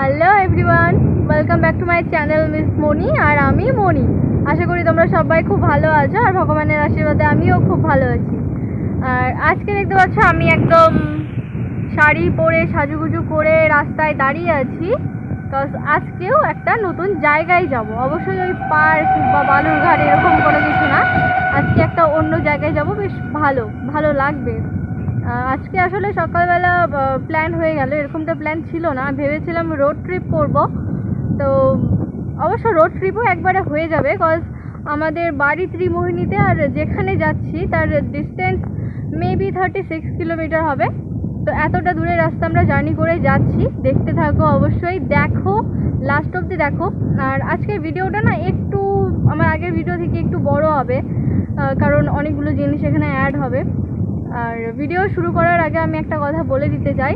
Hello everyone welcome back to my channel miss Moni আর আমি মনি। আশা করি তোমরা সবাই খুব ভালো আছো, আর ভগবানের আশীর্বাদে আমিও খুব ভালো আছি। আর আজকে দেখতে পাচ্ছ, আমি একদম শাড়ি পরে, সাজুগুজু করে রাস্তায় দাঁড়িয়ে আছি বিকজ আজকেও একটা নতুন জায়গায় যাব। অবশ্যই ওই পার্ক বা বালুরঘাট এরকম কোনো কিছু না। আজকে একটা অন্য জায়গায় যাব, বেশ ভালো ভালো লাগবে। আজকে আসলে সকালবেলা প্ল্যান হয়ে গেল, এরকমটা প্ল্যান ছিল না। ভেবেছিলাম রোড ট্রিপ করব। তো অবশ্য রোড ট্রিপও একবারে হয়ে যাবে কজ আমাদের বাড়ি ত্রিমোহিনীতে আর যেখানে যাচ্ছি, তার distance maybe thirty six kilometre হবে। তো এতটা দূরের রাস্তা আমরা জার্নি করে যাচ্ছি। দেখতে থাকো অবশ্যই, দেখো লাস্ট অবধি দেখো। আর আজকের ভিডিওটা না একটু, আমার আগের ভিডিও থেকে একটু বড় হবে কারণ অনেকগুলো জিনিস এখানে অ্যাড হবে। আর ভিডিও শুরু করার আগে আমি একটা কথা বলে দিতে চাই।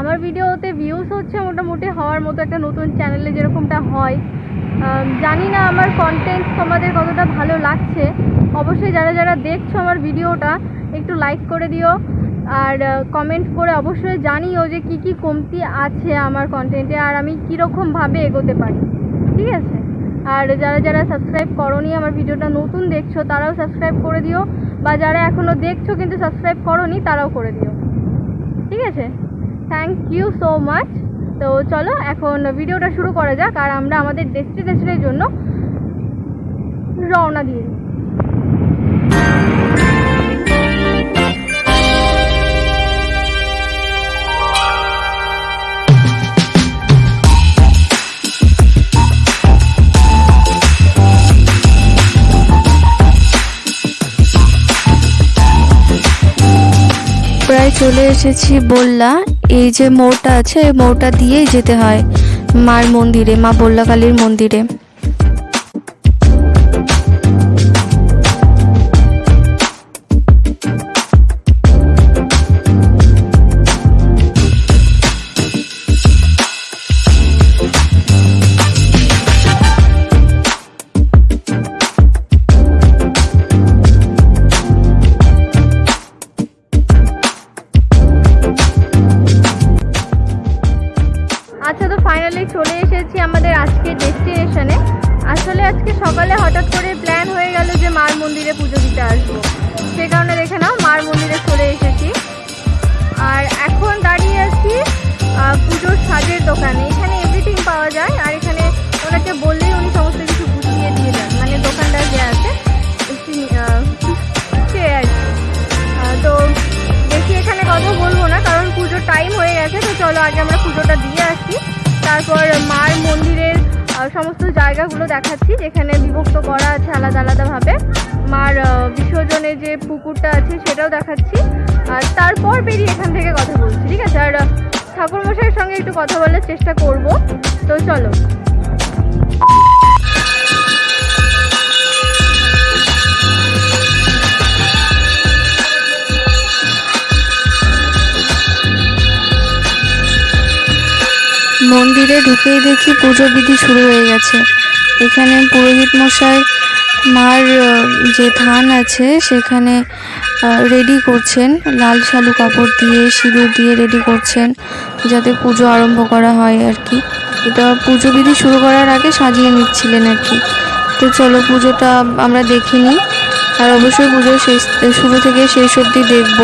আমার ভিডিওতে ভিউজ হচ্ছে মোটামুটি হওয়ার মতো একটা নতুন চ্যানেলে যেরকমটা হয়। জানি না আমার কন্টেন্ট তোমাদের কতটা ভালো লাগছে। অবশ্যই যারা যারা দেখছ আমার ভিডিওটা একটু লাইক করে দিও। আর কমেন্ট করে অবশ্যই জানিও যে কি কি কমতি আছে আমার কন্টেন্টে আর আমি কীরকমভাবে এগোতে পারি। ঠিক আছে? আর যারা যারা সাবস্ক্রাইব করনি, আমার ভিডিওটা নতুন দেখছ, তারাও সাবস্ক্রাইব করে দিও। বা যারা এখনও দেখছ কিন্তু সাবস্ক্রাইব করনি, তারাও করে দিও। ঠিক আছে? থ্যাংক ইউ সো মাচ তো চলো, এখন ভিডিওটা শুরু করা যাক, আর আমরা আমাদের ডেস্টিনেশনের জন্য রওনা দিয়ে দিই। চলে এসেছি বললা। এই যে মোড়টা আছে মোড়টা দিয়েই যেতে হয় মার মন্দিরে, মা বললা কালীর মন্দিরে। টাইম হয়ে গেছে, তো চলো আগে আমরা পুজোটা দিয়ে আসি। তারপর মার মন্দিরের সমস্ত জায়গাগুলো দেখাচ্ছি, যেখানে বিভক্ত করা আছে আলাদা আলাদাভাবে। মার বিসর্জনে যে পুকুরটা আছে সেটাও দেখাচ্ছি। আর তারপর বেরিয়ে এখান থেকে কথা বলছি, ঠিক আছে? আর ঠাকুরমশাইয়ের সঙ্গে একটু কথা বলার চেষ্টা করব। তো চলো। মন্দিরে ঢুকেই দেখি পুজো বিধি শুরু হয়ে গেছে। এখানে পুরোহিত মশাই মার যে থান আছে, সেখানে রেডি করছেন। লাল শালু কাপড় দিয়ে, সিঁদুর দিয়ে রেডি করছেন, যাতে পুজো আরম্ভ করা হয় আর কি। এটা পুজো বিধি শুরু করার আগে সাজিয়ে নিচ্ছিলেন আর কি। তো চলো পুজোটা আমরা দেখে নিই। আর অবশ্যই পুজো শেষ, শুরু থেকে শেষ অবধি দেখব।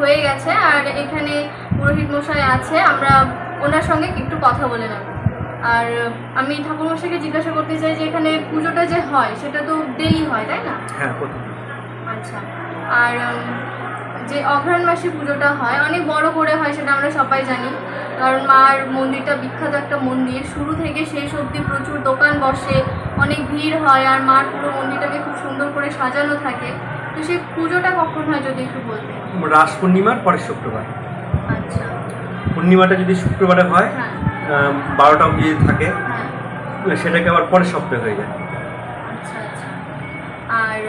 হয়ে গেছে আর এখানে পুরোহিত মশাই আছে আমরা ওনার সঙ্গে একটু কথা বলে নেব। আর আমি ঠাকুরমশাইকে জিজ্ঞাসা করতে চাই যে এখানে পুজোটা যে হয় সেটা তো ডেলি হয় তাই না? হ্যাঁ আচ্ছা আর যে অঘ্রাণ মাসে পুজোটা হয় অনেক বড় করে হয় সেটা আমরা সবাই জানি। কারণ মার মন্দিরটা বিখ্যাত একটা মন্দির শুরু থেকে শেষ অবধি প্রচুর দোকান বসে অনেক ভিড় হয় আর মার পুরো মন্দিরটাকে খুব সুন্দর করে সাজানো থাকে। তো সেই পুজোটা কখন হয় যদি একটু বলতেন? রাস পূর্ণিমার পরের শুক্রবার। আচ্ছা। পূর্ণিমাটা যদি শুক্রবারে হয় হ্যাঁ। বারোটা অবধি থাকে হ্যাঁ। সেটাকে আবার পরের সপ্তাহে হয়ে যায়। আচ্ছা আচ্ছা। আর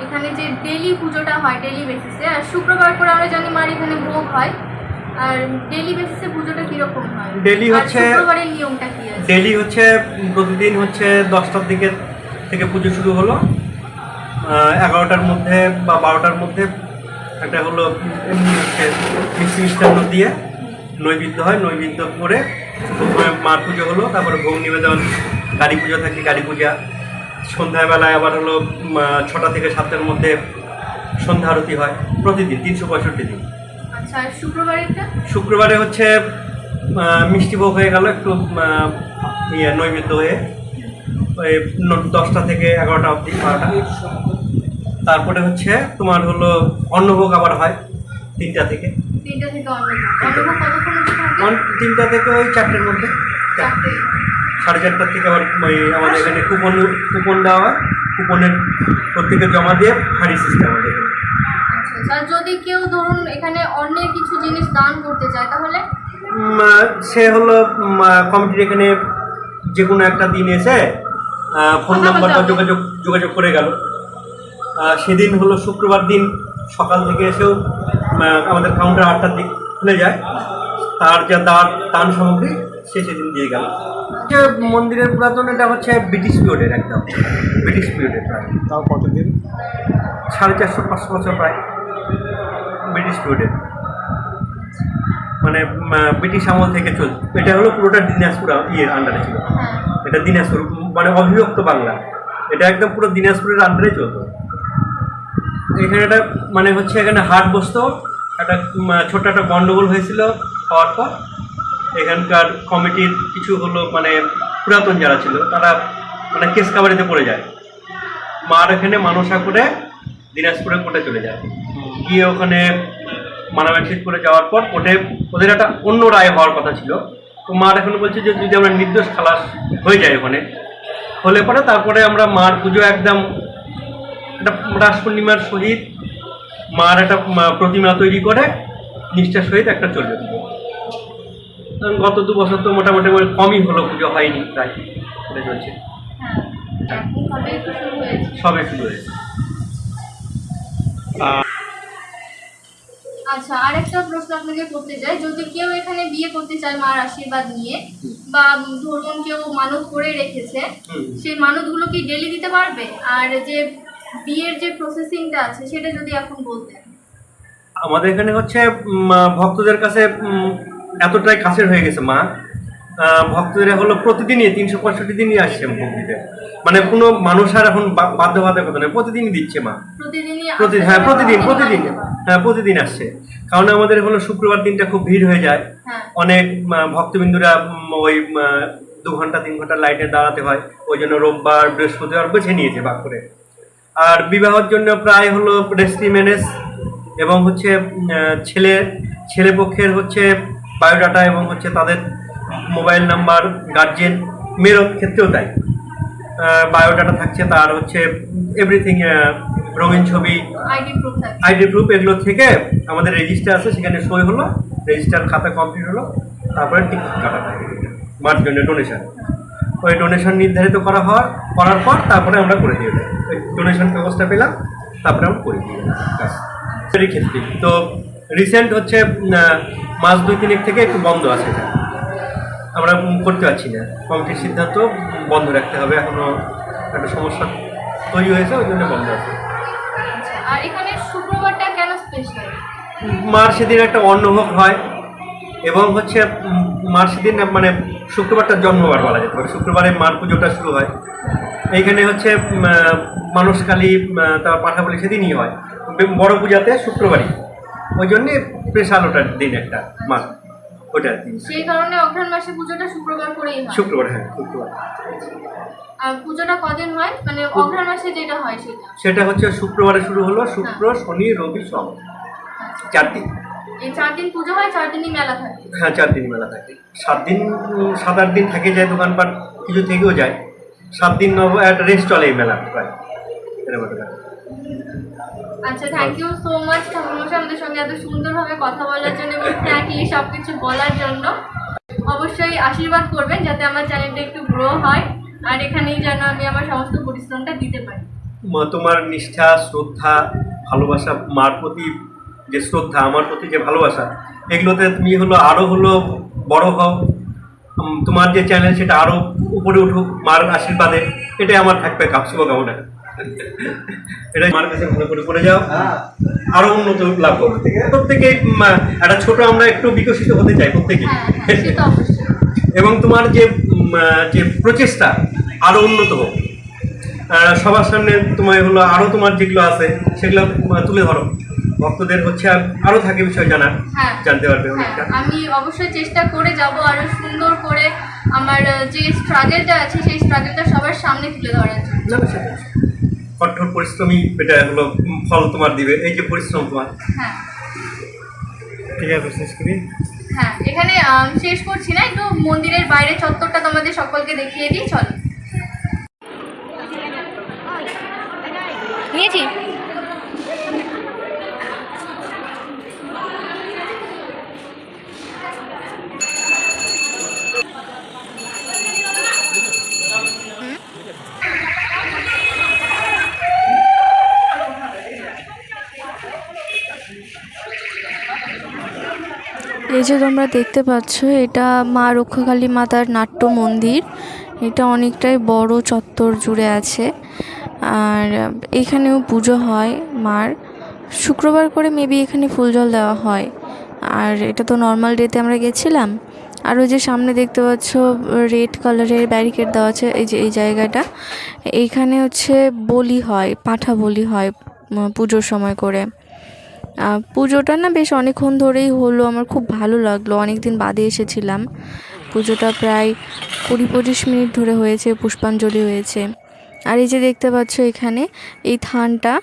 এখানে যে ডেলি পুজোটা হয় ডেলি বেসিসে আর শুক্রবার করে আমরা জানি মার এখানে ভোগ হয়। আর ডেলি বেসিসে পুজোটা কীরকম হয়? আর হচ্ছে- শুক্রবারের নিয়মটা কি আছে? ডেলি হচ্ছে প্রতিদিন হচ্ছে দশটার দিকে থেকে পুজো শুরু হলো। এগারোটার মধ্যে বা বারোটার মধ্যে একটা হলো এমনি হচ্ছে মিষ্টি মিষ্টান্ন দিয়ে নৈবেদ্য হয় নৈবেদ্য করে প্রথমে মার পুজো হলো তারপরে ভোগ নিবেদন গাড়ি পুজো থাকে গাড়ি পূজা। সন্ধ্যাবেলায় আবার হলো ছটা থেকে সাতটার মধ্যে সন্ধ্যা আরতি হয় প্রতিদিন তিনশো পঁয়ষট্টি দিন। আচ্ছা শুক্রবারে হচ্ছে মিষ্টি ভোগ হয়ে গেল একটু ইয়ে নৈবেদ্য হয়ে ওই দশটা থেকে এগারোটা অবধি বারোটা। তারপরে হচ্ছে তোমার হলো অন্নভোগ আবার হয় তিনটা থেকে। তিনটা থেকে ওই চারটের মধ্যে। সাড়ে চারটার থেকে আবার ওই আমাদের এখানে কুপন কুপন দেওয়া হয়। কুপনের প্রত্যেকে জমা দিয়ে হাড়ি সিস্টেম আমাদের এখানে। আচ্ছা আচ্ছা। যদি কেউ ধরুন এখানে অন্যের কিছু জিনিস দান করতে চায় তাহলে? সে হলো কমিটির এখানে যে কোনো একটা দিন এসে ফোন নাম্বার বা যোগাযোগ যোগাযোগ করে গেল। সেদিন হলো শুক্রবার দিন সকাল থেকে এসেও আমাদের কাউন্টার আটটার দিক খুলে যায়। তার যা দাঁত দান সামগ্রী সে সেদিন দিয়ে গেল। যে মন্দিরের পুরাতন এটা হচ্ছে ব্রিটিশ পিরিয়ডের একদম। ব্রিটিশ পিরিয়ডের প্রায়। তাও কতদিন? সাড়ে চারশো পাঁচশো বছর প্রায়। ব্রিটিশ পিরিয়ডের মানে ব্রিটিশ আমল থেকে চল এটা হলো পুরোটা দিনাজপুর ইয়ের আন্ডারে ছিল। হ্যাঁ। এটা দিনাজপুর মানে অবিভক্ত বাংলা। এটা একদম পুরো দিনাজপুরের আন্ডারে চলতো। এখানে একটা মানে হচ্ছে এখানে হাট বসতো, একটা ছোট্ট একটা গন্ডগোল হয়েছিল হওয়ার পর। এখানকার কমিটির কিছু হলো মানে পুরাতন যারা ছিল, তারা মানে কেস কাবারিতে পড়ে যায়। মার এখানে মানসা করে দিনাজপুরে কোর্টে চলে যায়। গিয়ে ওখানে মানামাটিক করে যাওয়ার পর কোর্টে ওদের একটা অন্য রায় হওয়ার কথা ছিল। তো মার এখন বলছে যে, যদি আমরা নির্দোষ খালাস হয়ে যায় ওখানে, হলে পরে তারপরে আমরা মার পুজো একদম একটা রাস পূর্ণিমার সহিত মার একটা প্রতিমা তৈরি করে নিষ্ঠার সহিত একটা চলে গত দু বছর তো মোটামুটি কমই হলো পুজো হয়নি প্রায় এটা চলছে। হ্যাঁ সবে শুরু হয়েছে। আচ্ছা আরেকটা প্রশ্ন আপনাকে করতে চাই। যদি কেউ এখানে বিয়ে করতে চায় মার আশীর্বাদ নিয়ে বা ধরুন কেউ মানত করে রেখেছে সেই মানতগুলো কি ডেলি দিতে পারবে? আর যে বিয়ের যে প্রসেসিংটা আছে সেটা যদি এখন বলতেন। আমাদের এখানে হচ্ছে ভক্তদের কাছে এতটাই কাছের হয়ে গেছে মা। ভক্তদের হলো প্রতিদিনই তিনশো পঁয়ষট্টি দিনই আসছে ভোগ দিতে মানে কোনো মানুষ আর এখন বাধ্যবাধকতা নেই। প্রতিদিনই দিচ্ছে মা। প্রতিদিন হ্যাঁ প্রতিদিন প্রতিদিন। হ্যাঁ প্রতিদিন আসছে। কারণ আমাদের হলো শুক্রবার দিনটা খুব ভিড় হয়ে যায়। হ্যাঁ। অনেক ভক্তবিন্দুরা ওই দু ঘণ্টা তিন ঘণ্টা লাইটে দাঁড়াতে হয়। ওই জন্য রোববার বৃহস্পতিবার বেছে নিয়েছে ভাগ করে। আর বিবাহের জন্য প্রায় হলো রেস্ট্রি ম্যানেজ এবং হচ্ছে ছেলে ছেলে পক্ষের হচ্ছে বায়োডাটা এবং হচ্ছে তাদের মোবাইল নাম্বার গার্জেন মেয়ের ক্ষেত্রেও তাই। বায়োডাটা থাকছে তার হচ্ছে এভরিথিং রঙিন ছবি আইডি প্রুফ থাকে আইডি প্রুফ এগুলো থেকে আমাদের রেজিস্টার আছে সেখানে সই হলো রেজিস্টার খাতা কমপ্লিট হলো তারপরে টিকিট কাটা থাকে মার জন্য ডোনেশন ওই ডোনেশন নির্ধারিত করা হওয়ার করার পর তারপরে আমরা করে দিয়ে দেয় ওই ডোনেশন ব্যবস্থা পেলাম তারপরে আমরা করে দিয়ে। এরই ক্ষেত্রে। তো রিসেন্ট হচ্ছে মাস দুই তিনেক থেকে একটু বন্ধ আছে এটা। আমরা করতে পারছি না। কমিটির সিদ্ধান্ত বন্ধ রাখতে হবে। এখনও একটা সমস্যা তৈরি হয়েছে ওই জন্য বন্ধ আছে। আচ্ছা, আর এখানে শুক্রবারটা কেন স্পেশাল মার সেদিন একটা অন্নভোগ হয়। এবং হচ্ছে মার সেদিন মানে শুক্রবারটা জন্মবার বলা যেতে পারে। শুক্রবারে মার পুজোটা শুরু হয়। এইখানে হচ্ছে উম, আহ, তার পাঠাবলি সেদিনই হয়। বড় পূজাতে শুক্রবারই। ওই জন্যে স্পেশাল ওটার দিন একটা মাস ওটার দিন। সেই কারণে অঘ্রাণ মাসে পুজোটা শুক্রবার করেই হয়। শুক্রবার হ্যাঁ শুক্রবার। আর পুজোটা কদিন হয়? মানে অঘ্রাণ মাসে যেটা হয় সেটা? সেটা হচ্ছে শুক্রবারে শুরু হলো শুক্র শনি রবি সোম। চার দিন এই চার দিন পুজো হয় চার দিনই মেলা থাকে। হ্যাঁ চার দিন মেলা থাকে। সাত দিন সাত আট দিন থেকে যায় দোকানপাট কিছু থেকেও যায়। সাত দিন নব- একটা রেস্ট চলে এই মেলা প্রায়। এরকম আচ্ছা থ্যাংক ইউ সো মাচ ঠাকুরমশাই আমাদের সঙ্গে এত সুন্দরভাবে কথা বলার জন্য এবং ফ্র্যাঙ্কলি সব কিছু বলার জন্য। অবশ্যই আশীর্বাদ করবেন যাতে আমার চ্যানেলটা একটু গ্রো হয় আর এখানেই যেন আমি আমার সমস্ত পরিশ্রমটা দিতে পারি। তোমার নিষ্ঠা শ্রদ্ধা ভালোবাসা মার প্রতি যে শ্রদ্ধা আমার প্রতি যে ভালোবাসা এগুলোতে তুমি হলো আরও হলো বড় হও। তোমার যে চ্যানেল সেটা আরও উপরে উঠুক মার আশীর্বাদে এটাই আমার থাকবে কাপ শুভকামনা। এটাই মার কাছে ভালো করে করে যাও। আরও উন্নত লাভ করো প্রত্যেকে? একটা ছোট আমরা একটু বিকশিত হতে চাই প্রত্যেকে। হ্যাঁ হ্যাঁ এবং তোমার যে যে প্রচেষ্টা আরও উন্নত হোক। সবার সামনে তোমার হলো আরও তোমার যেগুলো আছে সেগুলো তুলে ধরো। ভক্তদের হচ্ছে আর আরও থাকে বিষয় জানা হ্যাঁ। জানতে পারবে হ্যাঁ অনেকটা। আমি অবশ্যই চেষ্টা করে যাব আরও সুন্দর করে আমার যে স্ট্রাগলটা আছে সেই স্ট্রাগলটা সবার সামনে তুলে ধরার জন্য। কঠোর পরিশ্রমী এটা হলো ফল তোমার দিবে এই যে পরিশ্রম তোমার। হ্যাঁ। ঠিক আছে শেষ করি। হ্যাঁ এখানে আম, শেষ করছি না একটু মন্দিরের বাইরে চত্বরটা তোমাদের সকলকে দেখিয়ে দিই চলো। নিয়েছি। যে তোমরা দেখতে পাচ্ছ, এটা মা রক্ষাকালী মাতার নাট্য মন্দির। এটা অনেকটাই বড় চত্বর জুড়ে আছে। আর এখানেও পুজো হয় মার। শুক্রবার করে মেবি এখানে ফুল জল দেওয়া হয়। আর এটা তো নর্মাল ডেতে আমরা গেছিলাম। আর ওই যে সামনে দেখতে পাচ্ছ রেড কালারের ব্যারিকেড দেওয়া আছে এই যে, এই জায়গাটা। এইখানে হচ্ছে বলি হয়, পাঠা বলি হয় পুজোর সময় করে। পুজোটা না বেশ অনেকক্ষণ ধরেই হলো, আমার খুব ভালো লাগল। অনেক দিন বাদে এসেছিলাম। পুজোটা প্রায় কুড়ি পঁচিশ মিনিট ধরে হয়েছে, পুষ্পাঞ্জলি হয়েছে। আর এই যে দেখতে পাচ্ছ এখানে এই থানটা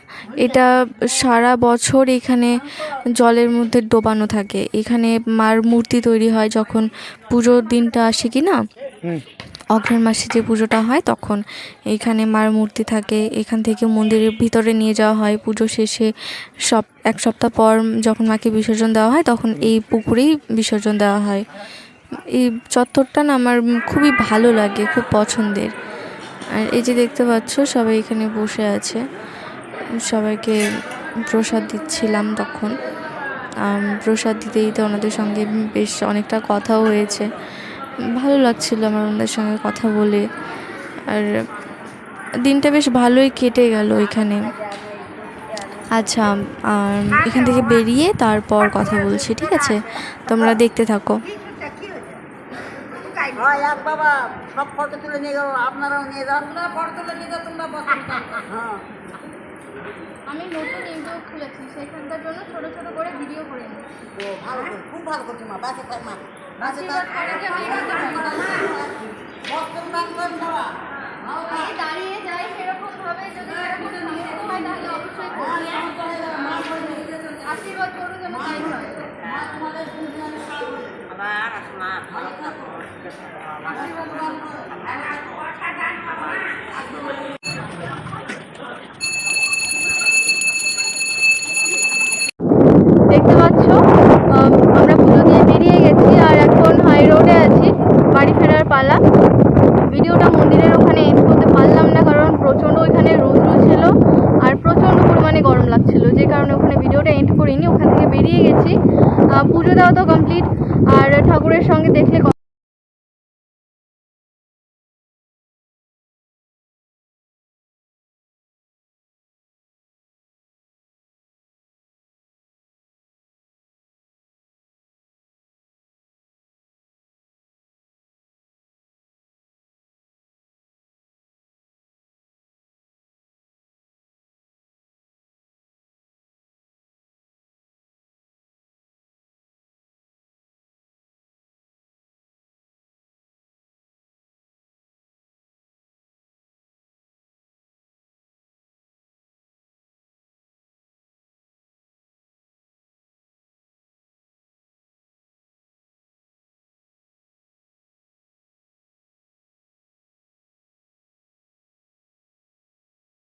এটা সারা বছর এখানে জলের মধ্যে ডোবানো থাকে। এখানে মার মূর্তি তৈরি হয় যখন পুজোর দিনটা আসে কি না অঘ্রাণ মাসে যে পুজোটা হয় তখন এইখানে মার মূর্তি থাকে। এখান থেকে মন্দিরের ভিতরে নিয়ে যাওয়া হয়। পুজো শেষে সব এক সপ্তাহ পর যখন মাকে বিসর্জন দেওয়া হয় তখন এই পুকুরেই বিসর্জন দেওয়া হয়। এই চত্বরটা না আমার খুবই ভালো লাগে খুব পছন্দের। আর এই যে দেখতে পাচ্ছ, সবাই এখানে বসে আছে। সবাইকে প্রসাদ দিচ্ছিলাম তখন। প্রসাদ দিতে দিতে ওনাদের সঙ্গে বেশ অনেকটা কথাও হয়েছে। ভালো লাগছিল আমার ওনাদের সঙ্গে কথা বলে। আর দিনটা বেশ ভালোই কেটে গেল এখানে। আচ্ছা এখান থেকে বেরিয়ে তারপর কথা বলছি, ঠিক আছে? তোমরা দেখতে থাকো। হয় এক বাবা সব ফটো তুলে নিয়ে যাব আপনারাও নিয়ে যান আপনারা ফটো তুলে নিয়ে যাও তোমরা হ্যাঁ আমি নতুন ইউটিউব খুলেছি সেখানটার জন্য ছোট ছোট করে ভিডিও করে ও ভালো খুব ভালো করছ মা বাসে থাক মা বাসে থাক দাঁড়িয়ে যাই সেরকম ভাবে যদি অবশ্যই আশীর্বাদ করুন যেন তাই হয় দেখতে পাচ্ছ